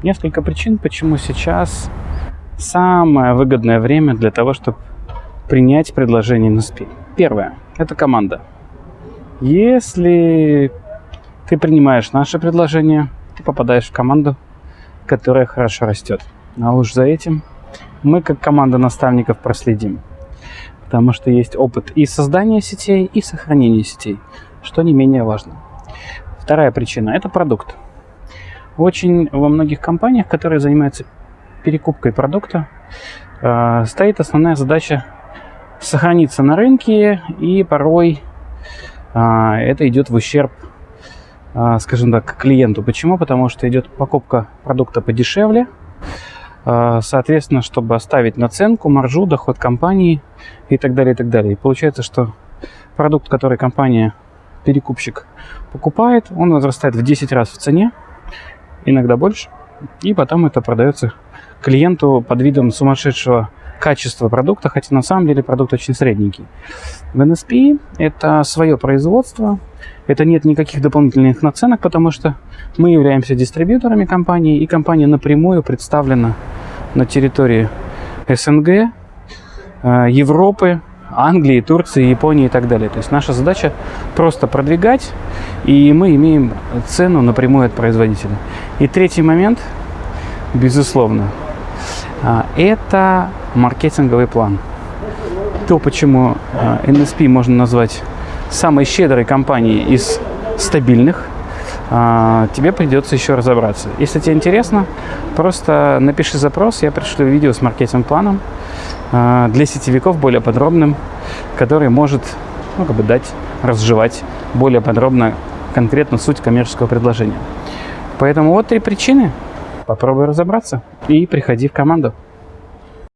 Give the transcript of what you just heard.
Несколько причин, почему сейчас самое выгодное время для того, чтобы принять предложение NSP. Первое – это команда. Если ты принимаешь наше предложение, ты попадаешь в команду, которая хорошо растет. А уж за этим мы, как команда наставников, проследим. Потому что есть опыт и создания сетей, и сохранения сетей, что не менее важно. Вторая причина – это продукт. Очень во многих компаниях, которые занимаются перекупкой продукта, э, стоит основная задача сохраниться на рынке, и порой э, это идет в ущерб, э, скажем так, клиенту. Почему? Потому что идет покупка продукта подешевле, соответственно, чтобы оставить наценку, маржу, доход компании и так далее, и так далее. И получается, что продукт, который компания, перекупщик покупает, он возрастает в 10 раз в цене, иногда больше, и потом это продается клиенту под видом сумасшедшего качества продукта, хотя на самом деле продукт очень средненький. В NSP это свое производство, это нет никаких дополнительных наценок, потому что мы являемся дистрибьюторами компании, и компания напрямую представлена на территории СНГ, э, Европы, Англии, Турции, Японии и так далее. То есть наша задача просто продвигать, и мы имеем цену напрямую от производителя. И третий момент, безусловно, а, это маркетинговый план. То, почему NSP а, можно назвать самой щедрой компанией из стабильных, а, тебе придется еще разобраться. Если тебе интересно, просто напиши запрос, я пришлю видео с маркетинг-планом для сетевиков более подробным, который может ну, как бы дать, разжевать более подробно конкретно суть коммерческого предложения. Поэтому вот три причины. Попробуй разобраться и приходи в команду.